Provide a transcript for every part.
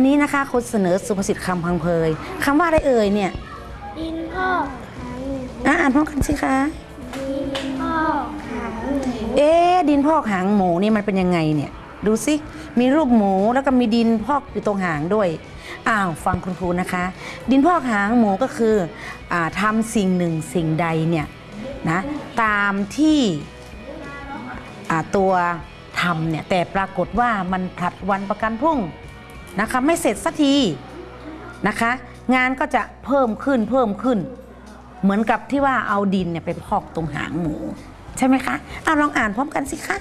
วันนี้นะคะคุณเสนอสุภาษิตคำพังเพยคำว่าอะไรเอ่ยเนี่ยดินพ่อกหางหมูอะอ่านพร้อมกันสิคะ ดินพ่อกหางหมูเอ๊ะดินพอกหางหมูนี่มันเป็นยังไงเนี่ย ดูสิมีรูปหมูแล้วก็มีดินพอกอยู่ตรงหางด้วยอ้าวฟังคุณครูนะคะ ดินพอกหางหมูก็คืออาทำสิ่งหนึ่งสิ่งใดเนี่ยนะตามที่อ่าตัวทำเนี่ยแต่ปรากฏว่ามันผลัดวันประกันพรุ่ง นะคะไม่เสร็จสักทีนะคะงานก็จะเพิ่มขึ้นเพิ่มขึ้น เหมือนกับที่ว่าเอาดินเนี่ยไปพอกตรงหางหมู ใช่ไหมคะเอาลองอ่านพร้อมกันสิคะ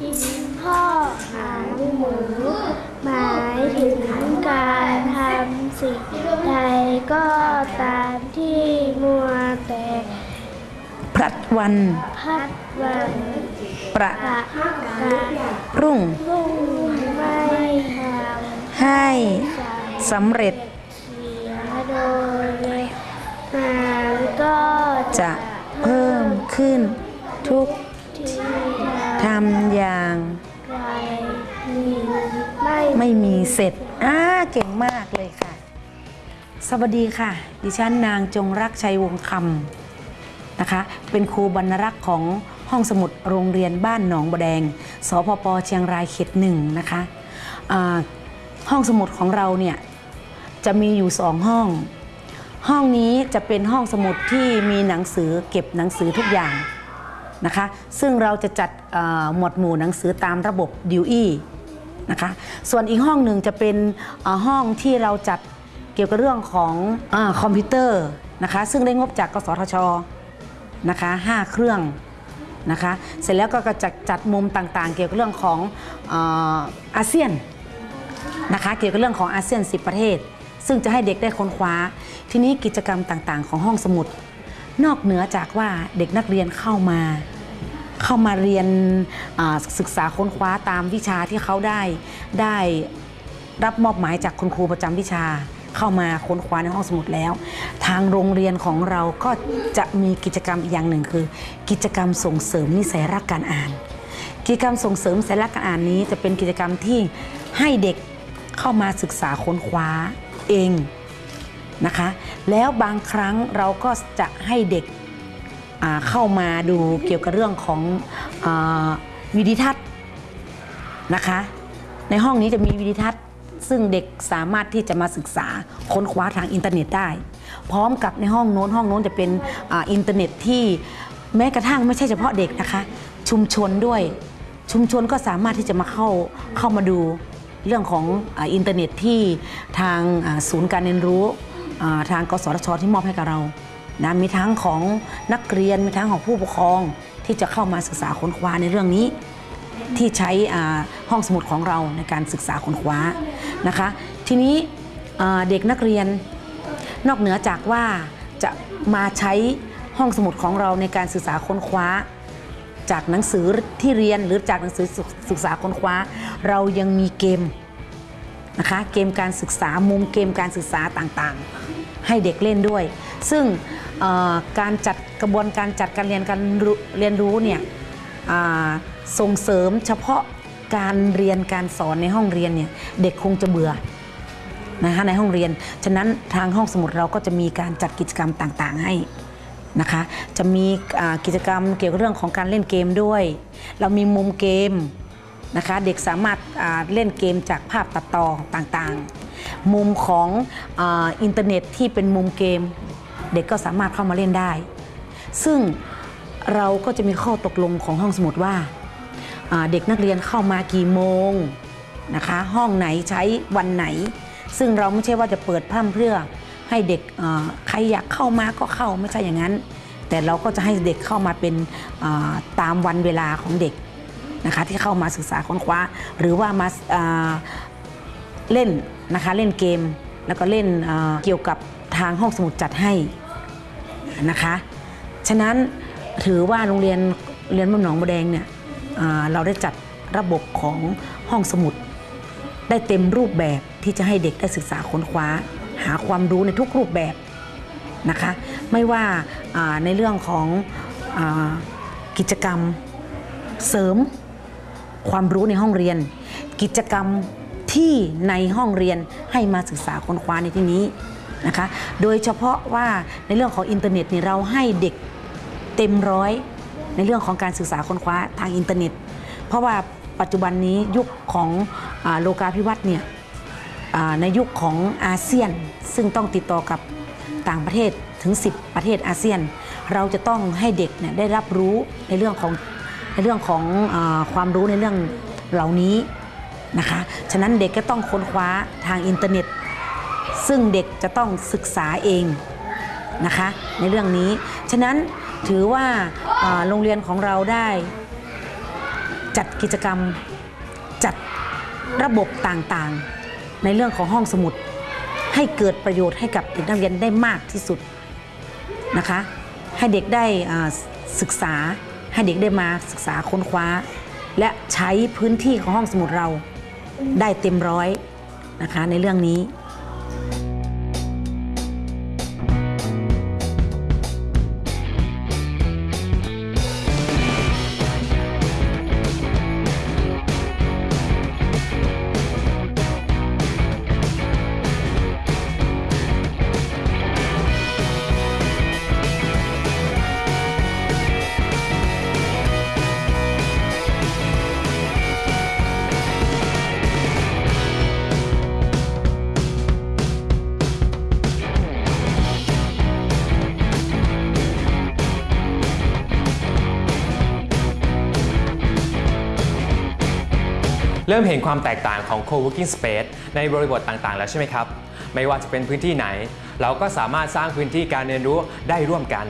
ดินพ่อกหางหมูหมายถึงการทำสิ่งใดก็ตามที่มัวแต่พลัดวันพัดวัน ประประกาศรุ่งรุ่งไม่ท ให้สำเร็จโดยงานก็จะเพิ่มขึ้นทุกที่ทำอย่างไม,ไม่มีเสร็จอ่าเก่งมากเลยค่ะ สวัสดีค่ะ ดิฉันนางจงรักชัยวงคำนะคะ เป็นครูบรรรักษ์ของห้องสมุดโรงเรียนบ้านหนองบแดง สพปเชียงรายเขตหนึ่งนะคะอ่า ห้องสมุดของเราเนี่ยจะมีอยู่สองห้อง ห้องนี้จะเป็นห้องสมุดที่มีหนังสือเก็บหนังสือทุกอย่างนะคะ ซึ่งเราจะจัดหมวดหมู่หนังสือตามระบบดิวอี้นะคะ ส่วนอีกห้องหนึ่งจะเป็นห้องที่เราจัดเกี่ยวกับเรื่องของอคอมพิวเตอร์นะคะ ซึ่งได้งบจากกสทชนะคะ5เครื่องนะคะ เสร็จแล้วก็จะจัดมุมต่างๆ เกี่ยวกับเรื่องของออาเซียน นะคะเกี่ยวกับเรื่องของอาเซียน 10 ประเทศ ซึ่งจะให้เด็กได้ค้นคว้า ทีนี้กิจกรรมต่างๆ ของห้องสมุด นอกเหนือจากว่าเด็กนักเรียนเข้ามา เข้ามาเรียนศึกษาค้นคว้าตามวิชาที่เขาได้ได้รับมอบหมายจากคุณครูประจำวิชาเข้ามาค้นคว้าในห้องสมุดแล้ว ทางโรงเรียนของเราก็จะมีกิจกรรมอีกอย่างหนึ่งคือ กิจกรรมส่งเสริมนิสัยรักการอ่าน กิจกรรมส่งเสริมนิสัยรักการอ่านนี้จะเป็นกิจกรรมที่ให้เด็ก เข้ามาศึกษาค้นคว้าเองนะคะ แล้วบางครั้งเราก็จะให้เด็กเข้ามาดูเกี่ยวกับเรื่องของอวิดิทัศน์นะคะ ในห้องนี้จะมีวิดิทัศน์ ซึ่งเด็กสามารถที่จะมาศึกษาค้นคว้าทางอินเทอร์เน็ตได้ พร้อมกับในห้องโน้นห้องโน้นจะเป็นออินเทอร์เน็ตที่แม้กระทั่งไม่ใช่เฉพาะเด็กนะคะ ชุมชนด้วยชุมชนก็สามารถที่จะมาเข้าเข้ามาดู เรื่องของอินเทอร์เน็ตที่ทางศูนย์การเรียนรู้ทางกสทชที่มอบให้กับเรานะมีทั้งของนักเรียนมีทั้งของผู้ปกครองที่จะเข้ามาศึกษาค้นคว้าในเรื่องนี้ ที่ใช้อาห้องสมุดของเราในการศึกษาค้นคว้านะคะ ทีนี้เด็กนักเรียนนอกเหนือจากว่าจะมาใช้ห้องสมุดของเราในการศึกษาค้นคว้า จากหนังสือที่เรียนหรือจากหนังสือศึกษาค้นคว้า เรายังมีเกมนะคะเกมการศึกษามุมเกมการศึกษาต่างๆ ให้เด็กเล่นด้วย ซึ่งการจัดกระบวนการจัดการเรียนการเรียนรู้เนี่ยส่งเสริมเฉพาะการเรียนการสอนในห้องเรียนเนี่ยเด็กคงจะเบื่อนะคะในห้องเรียน ฉะนั้นทางห้องสมุดเราก็จะมีการจัดกิจกรรมต่างๆ ให้ นะคะ จะมีกิจกรรมเกี่ยวกับเรื่องของการเล่นเกมด้วย เรามีมุมเกมนะคะ เด็กสามารถเล่นเกมจากภาพตัดต่อต่างๆ มุมของอ,อินเทอร์เน็ตที่เป็นมุมเกม เด็กก็สามารถเข้ามาเล่นได้ ซึ่งเราก็จะมีข้อตกลงของห้องสมุดว่าอ่าเด็กนักเรียนเข้ามากี่โมงนะคะ ห้องไหนใช้วันไหน ซึ่งเราไม่ใช่ว่าจะเปิดพร่ำเพรื่อ ให้เด็กใครอยากเข้ามาก็เข้าไม่ใช่อย่างนั้น แต่เราก็จะให้เด็กเข้ามาเป็นตามวันเวลาของเด็กนะคะที่เข้ามาศึกษาค้นคว้า หรือว่ามาาเล่นนะคะเล่นเกม แล้วก็เล่นเกี่ยวกับทางห้องสมุดจัดให้นะคะฉะนั้นถือว่าโรงเรียนเรียนบ้านหนองบัวแดงเนี่ยเราได้จัดระบบของห้องสมุด ได้เต็มรูปแบบที่จะให้เด็กได้ศึกษาค้นคว้า หาความรู้ในทุกรูปแบบนะคะ ไม่ว่าในเรื่องของอกิจกรรมเสริมความรู้ในห้องเรียน กิจกรรมที่ในห้องเรียนให้มาศึกษาค้นคว้าในที่นี้นะคะ โดยเฉพาะว่าในเรื่องของอินเทอร์เน็ตเนี่ยเราให้เด็กเต็มร้อยในเรื่องของการศึกษาค้นคว้าทางอินเทอร์เน็ต เพราะว่าปัจจุบันนี้ยุคของอโลกาภิวัตน์เนี่ย ในยุคของอาเซียน ซึ่งต้องติดต่อกับต่างประเทศถึง 10 ประเทศอาเซียน เราจะต้องให้เด็กเนี่ยได้รับรู้ในเรื่องของในเรื่องของอความรู้ในเรื่องเหล่านี้นะคะ ฉะนั้นเด็กก็ต้องค้นคว้าทางอินเทอร์เน็ต ซึ่งเด็กจะต้องศึกษาเองนะคะในเรื่องนี้ ฉะนั้นถือว่าอ่าโรงเรียนของเราได้จัดกิจกรรมจัดระบบต่างๆ ในเรื่องของห้องสมุด ให้เกิดประโยชน์ให้กับเด็กนักเรียนได้มากที่สุดนะคะ ให้เด็กได้ศึกษาให้เด็กได้มาศึกษาค้นคว้า และใช้พื้นที่ของห้องสมุดเราได้เต็มร้อยนะคะในเรื่องนี้ เริ่มเห็นความแตกต่างของ co-working space ในบริบทต่างๆ แล้วใช่ไหมครับ ไม่ว่าจะเป็นพื้นที่ไหน เราก็สามารถสร้างพื้นที่การเรียนรู้ได้ร่วมกัน